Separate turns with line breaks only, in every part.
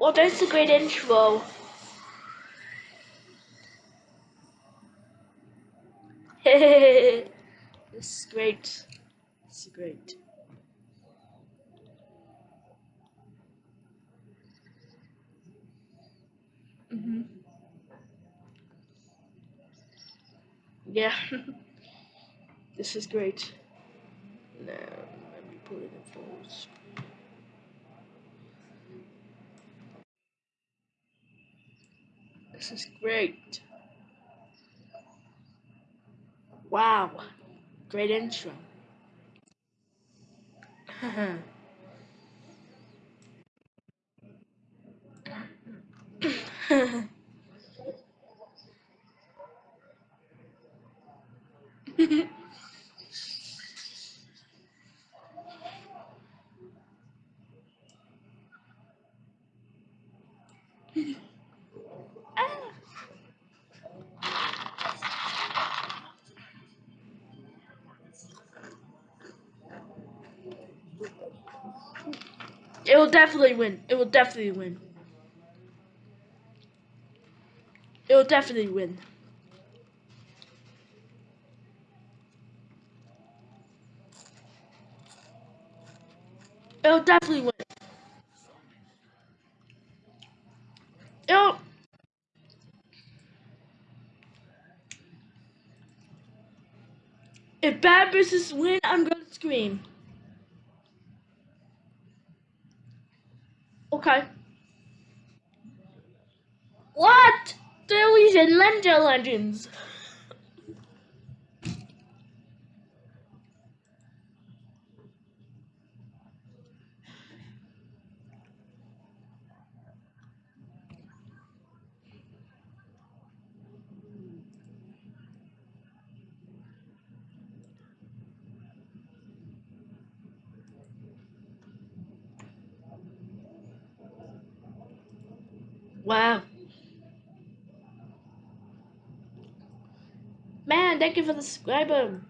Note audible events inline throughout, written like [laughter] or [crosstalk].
Well, that's a great intro. [laughs] this is great. This is great. hmm Yeah. [laughs] this is great. Now, let me put it in full This is great. Wow. Great intro. [laughs] It will definitely win. It will definitely win. It will definitely win. It will definitely win. It'll. If bad versus win, I'm gonna scream. Okay. What? They're Lender Legends. Wow. Man, thank you for the subscriber.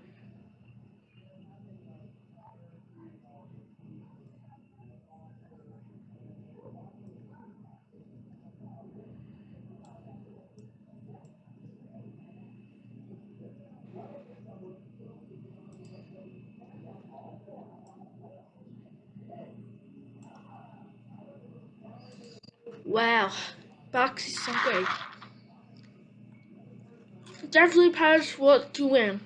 Wow. Box is so great. Definitely Paris what to win.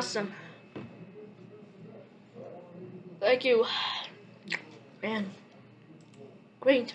Awesome. Thank you. Man. Great.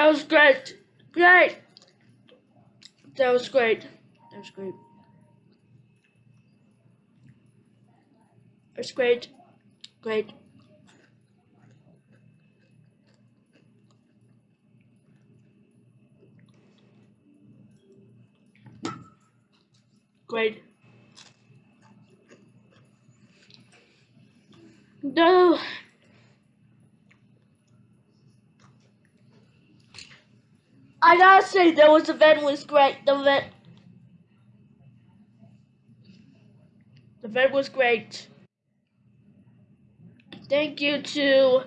That was great. Great. That was great. That was great. That's great. Great. Great. No. I gotta say, that was event was great. The event, the event was great. Thank you to,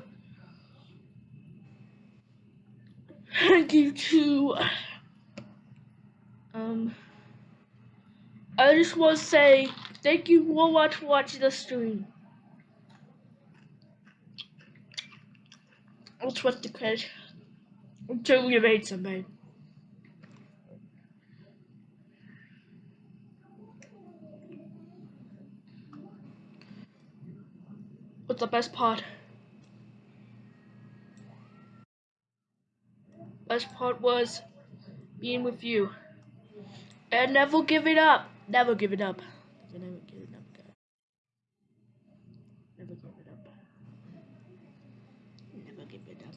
thank you to, um, I just want to say thank you so much for watching the stream. Let's watch the credit until we made something. What's the best part? Best part was being with you. And never give it up. Never give it up. Never give it up. Never give it up. Never give it up.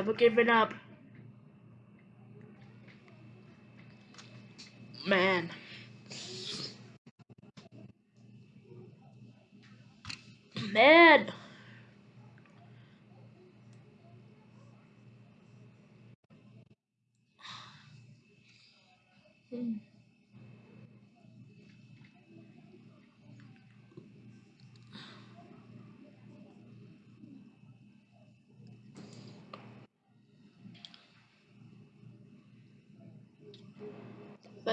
Never give it up. Man. Man. Hmm.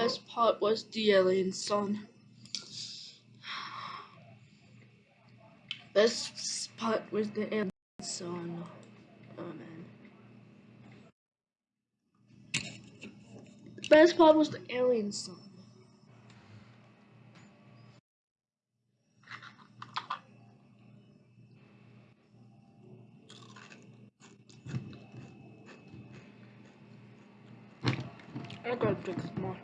Best part was the alien song. Best part was the alien song. Oh man. Best part was the alien song. I gotta drink more.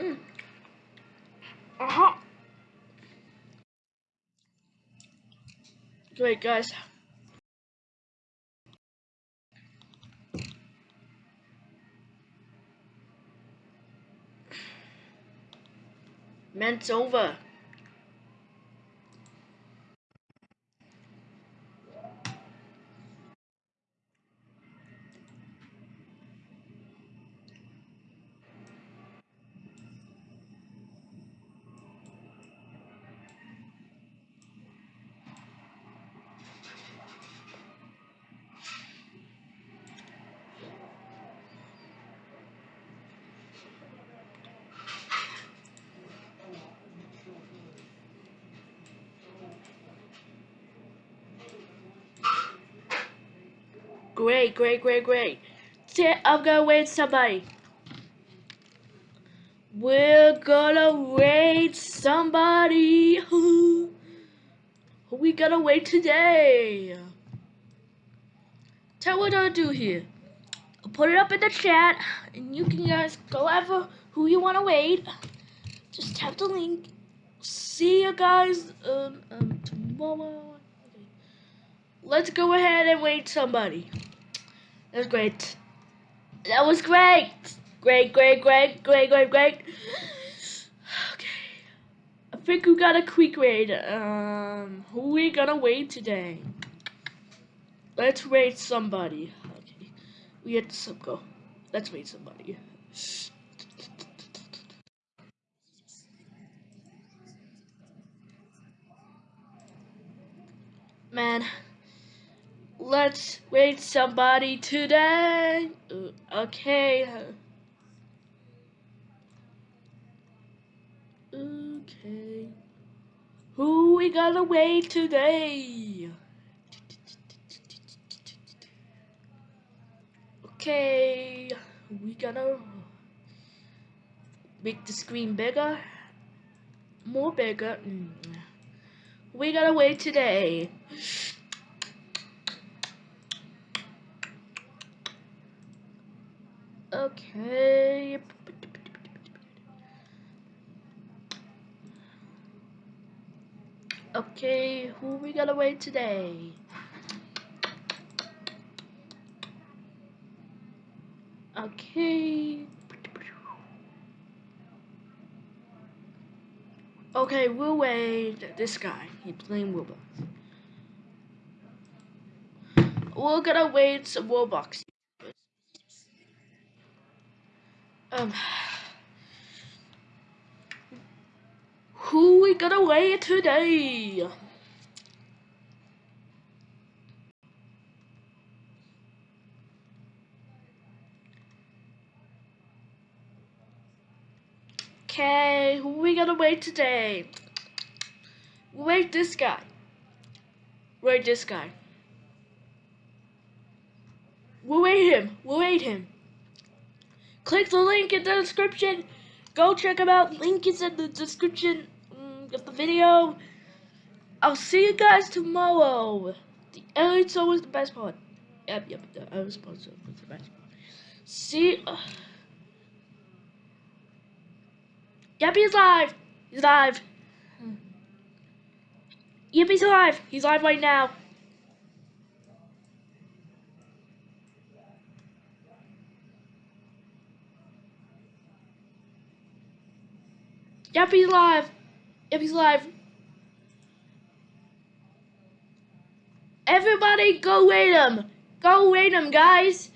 Mm. Uh-huh. Great, guys. Ment's over. Great, great, great, great. I'm gonna wait somebody. We're gonna wait somebody. Who we gonna wait today? Tell what I'll do here. I'll put it up in the chat, and you can guys go ever who you wanna wait. Just tap the link. See you guys um, um tomorrow. Let's go ahead and wait somebody. That was great. That was great. Great, great, great, great, great, great. Okay. I think we got a quick raid. Um, who we gonna wait today? Let's raid somebody. Okay. We had to go. Let's raid somebody. Man. Let's wait somebody today. Okay. Okay. Who we gonna wait today? Okay. We gonna make the screen bigger, more bigger. Mm. We gotta wait today. Okay. Okay, who we gonna wait today? Okay. Okay, we'll wait. This guy, he's playing Roblox. We're gonna wait some Roblox. Um, who we gonna wait today? Okay, who we gonna wait today? Wait this guy. Wait this guy. We'll wait him. We'll wait him. Click the link in the description. Go check him out. Link is in the description mm, of the video. I'll see you guys tomorrow. The edit's always the best part. Yep, yep, the edit's always the best part. See. Uh, Yep, he's live. He's live. Yep, he's live. He's live right now. Yep, he's live. Yep, he's live. Everybody go rate him. Go rate him, guys.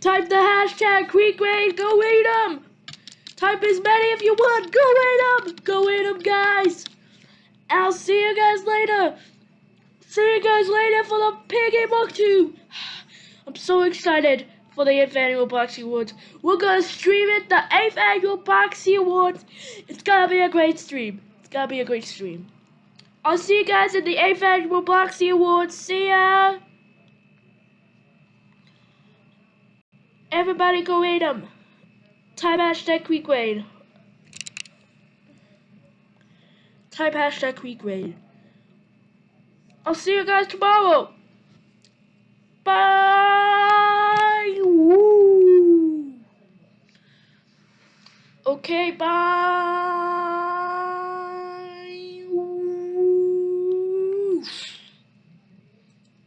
Type the hashtag QuickRaid, go rate them! Type as many if you want, go rate them! Go rate them, guys! I'll see you guys later! See you guys later for the Piggy Book 2! [sighs] I'm so excited for the 8th Annual Bloxy Awards. We're gonna stream it, the 8th Annual Bloxy Awards! It's gonna be a great stream. It's gonna be a great stream. I'll see you guys at the 8th Annual Bloxy Awards. See ya! Everybody go rate them. Type hashtag QuickRaid. Type hashtag QuickRaid. I'll see you guys tomorrow. Bye. Woo. Okay, bye. Woo.